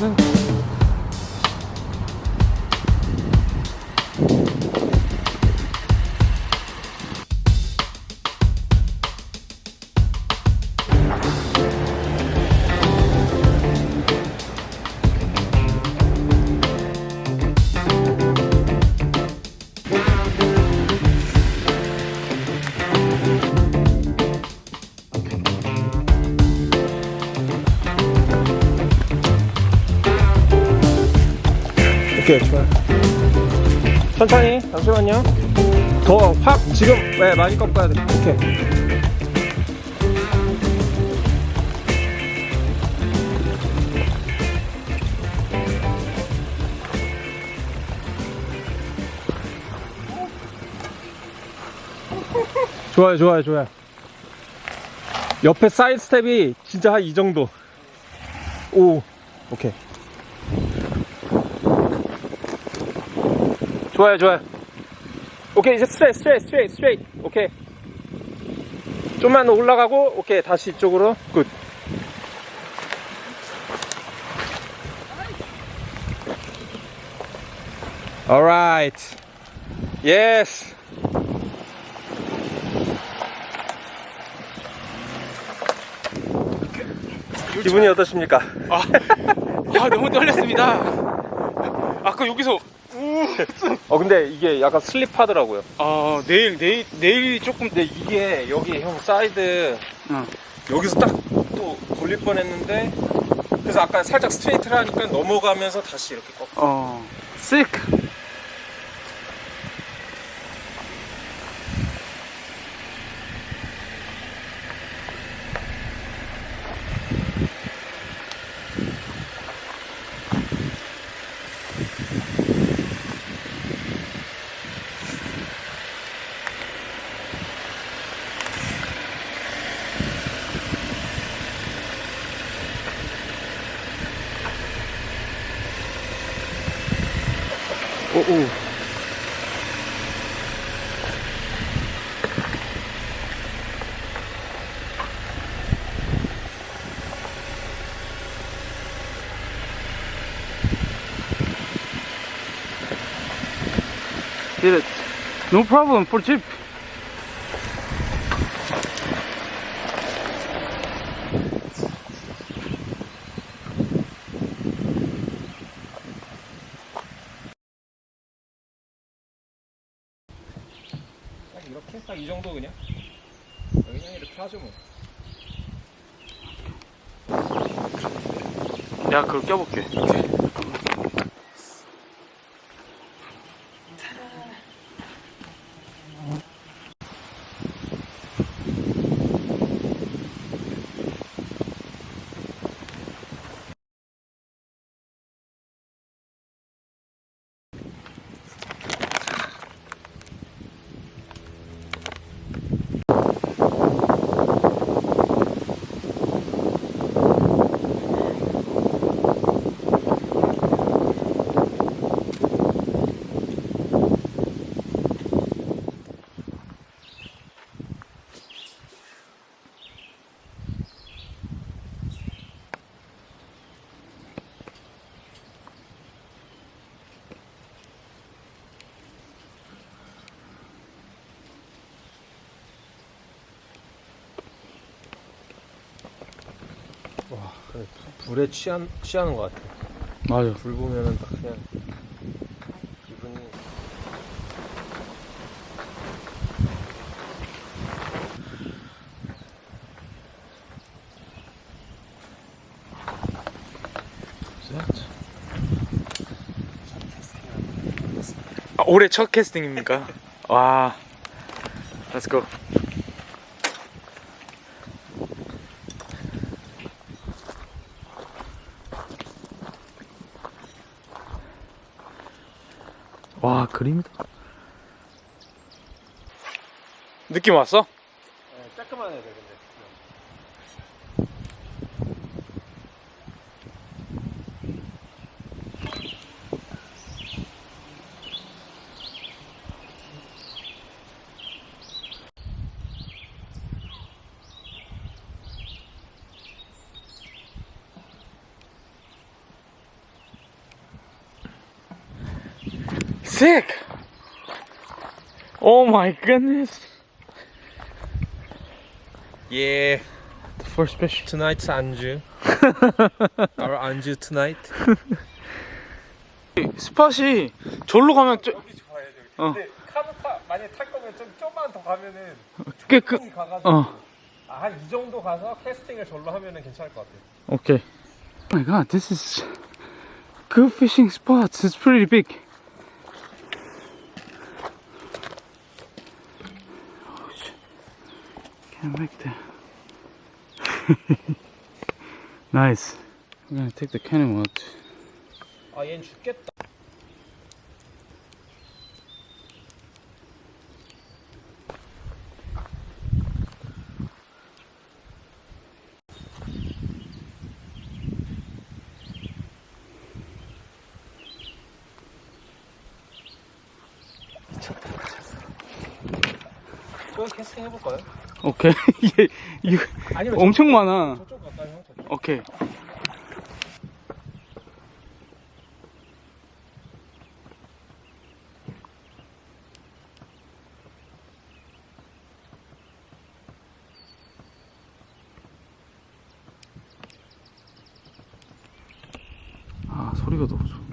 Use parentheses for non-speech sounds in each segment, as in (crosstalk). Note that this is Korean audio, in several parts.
네. 오케이 좋아요 천천히. 잠시만요. 더 확 지금. 네 많이 꺾어야 돼. 오케이 좋아요 좋아요 좋아요. 옆에 사이드 스텝이 진짜 한 이 정도. 오. 오케이 좋아요 좋아요. 오케이 이제 straight straight straight straight. 오케이. 좀만 올라가고 오케이 다시 이쪽으로. Good. Alright yes. 기분이 어떠십니까? 아, 아 너무 떨렸습니다. 아까 여기서 (laughs) 어 근데 이게 약간 slip하더라고요 아 내일 내일 내일 조금 근데 이게 여기 형 사이드 응. 여기서 딱 또 걸릴 뻔했는데 그래서 아까 살짝 straight를 하니까 넘어가면서 다시 이렇게 꺾어 어 sick. 오오 Did it. No problem for jeep. 내가 그걸 껴볼게. 와 그래 불에 취한, 취하는 것 같아 맞아. 불 보면은 딱 그냥 기분이 아, 올해 첫 캐스팅입니까? 와. Let's go. 그림이다. 느낌 왔어? Sick! Oh my goodness! Yeah, The first fish. tonight's 안주. Our 안주 tonight. 스팟이 절로 가면 좀. 어. 근데 카누 타 만약 탈 거면 좀 좀만 더 가면은 꽤 그, 가가지고 어, 아, 한이 정도 가서 캐스팅을 절로 하면은 괜찮을 것 같아. okay. Oh my god, this is good fishing spots. It's pretty big. Can't (laughs) make that. nice. I'm gonna take the cannon out. 아, 얜 죽겠다. 또 캐스팅 해볼까요? 오케이. (laughs) 이게, 이거 아니면 엄청 많아. 저쪽 형 저쪽. 오케이. 아, 소리가 너무 좋은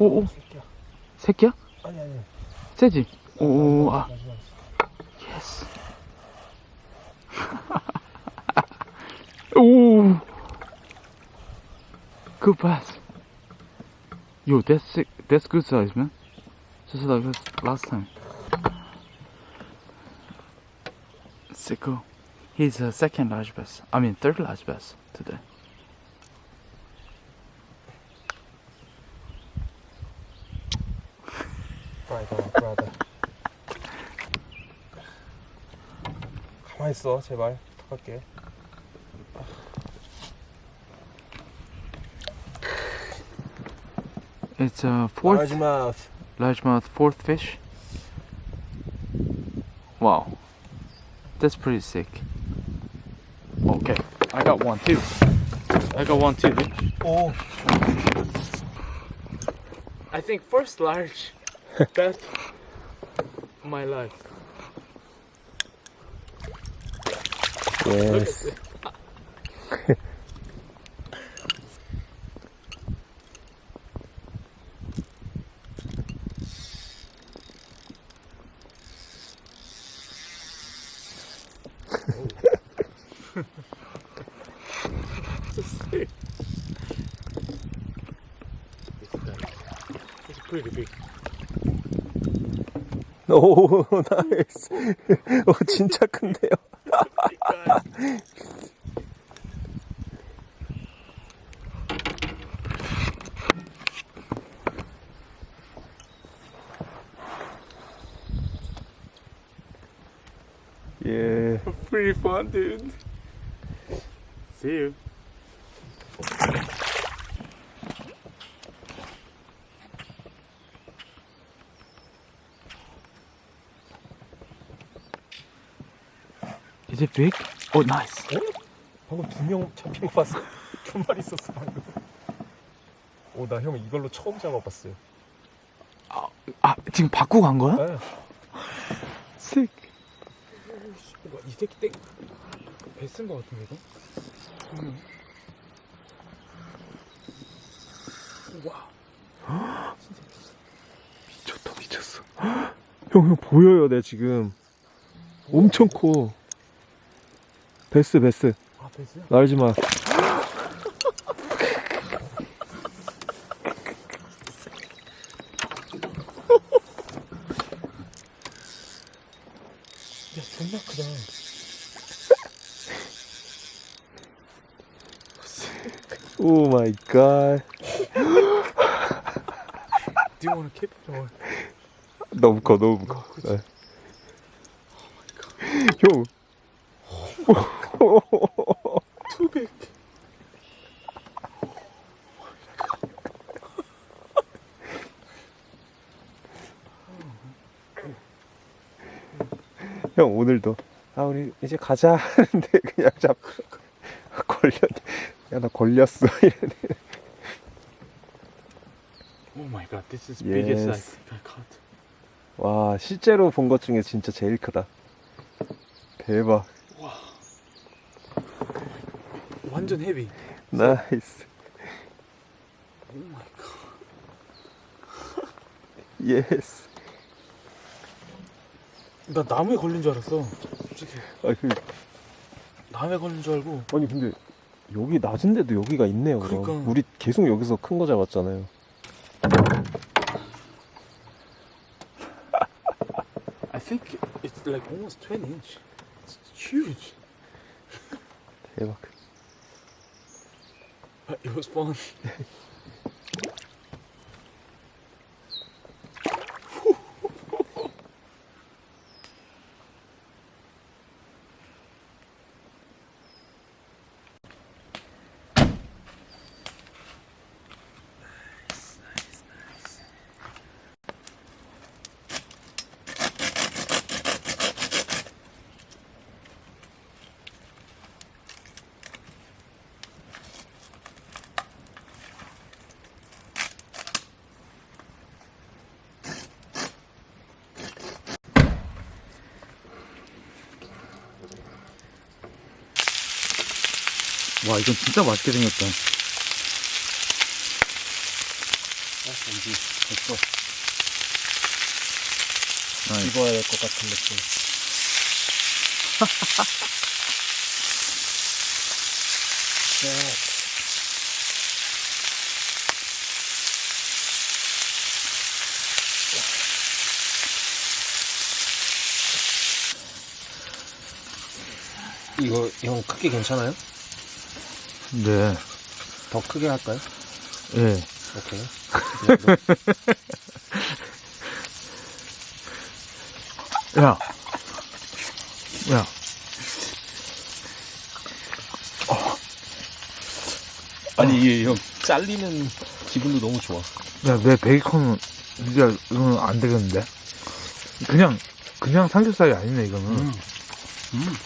오, 오, 새끼야. 새끼야? 아니 아니. 세지? 오, 아. 마지막. Yes. Ooh. Good pass. Yo, that's sick. That's good size, man. Just like us last time. Sicko. He's a second large bass. I mean, third large bass today. 가만 있어 제발 부탁할게. It's a fourth 마지막. largemouth fourth fish. Wow. That's pretty sick. Okay, I got one too. I got one too. 오. I think first large (laughs) bet my life. 예스. Pretty big. 오 (laughs) 나이스. 오 진짜 큰데요. 예. (laughs) Pretty fun, dude. See you. Is it big? Oh, nice. 방금 두 명 잡힌 거 봤어? (laughs) 두 마리 있었어 방금. 오 나 형 이걸로 처음 잡아봤어요. 아, 지금 바꾸고 간 거야? 네. Sick. 이 새끼 땡. 배쓴 거 같은데 이거? 와. 미쳤다, 미쳤어. 형, 형 보여요, 내 지금. 엄청 커. 베스, 베스. 아, 베스야? 날지 마. 야, 존나 크다. 오 마이 갓. Do you want to keep it or? 너무 커, 너무 커. 네. 형. Big. (laughs) 형, 오늘도. 아, 우리 이제 가자 하는데 그냥 잡고. 걸렸, 야, 나 걸렸어. (laughs) 이러네. Oh my god, this is biggest Yes. I caught. 와, 실제로 본 것 중에 진짜 제일 크다. 대박. 완전 heavy. Nice. Oh my god. Yes. 나 나무에 걸린 줄 알았어. 솔직히 아, 그, 나무에 걸린 줄 알고. 아니, 근데 여기 낮은데도 여기가 있네요. 그럼. 그러니까. 우리 계속 여기서 큰 거 잡았잖아요. (laughs) I think it's like almost 20 inch. It's huge. (laughs) 대박. It was fun. (laughs) 와, 이건 진짜 맛있게 생겼다. 됐어. 나이스. 입어야 될 것 같은 느낌. 이거 형 크게 괜찮아요? 네. 더 크게 할까요? 예. 오케이. 야. 야. 아니 이게 형 잘리는 기분도 너무 좋아. 야, 내 베이컨은, 진짜, 이거는 안 되겠는데? 그냥, 그냥 삼겹살이 아니네, 이거는. 음.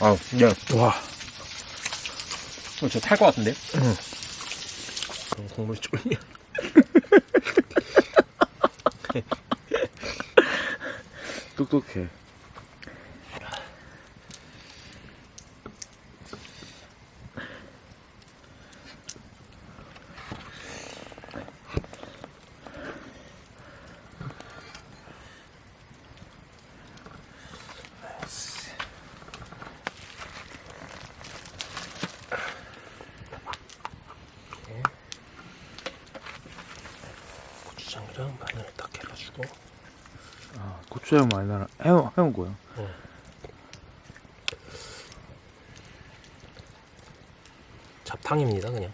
아, 야, 와. 저탈 것 같은데? 응. 그럼 국물 쫄려. 똑똑해. 고추장이랑 마늘 딱 해가지고. 아, 고추장 많이 나라. 해먹, 해먹고요. 잡탕입니다, 그냥.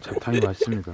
잡탕이 맛있습니다.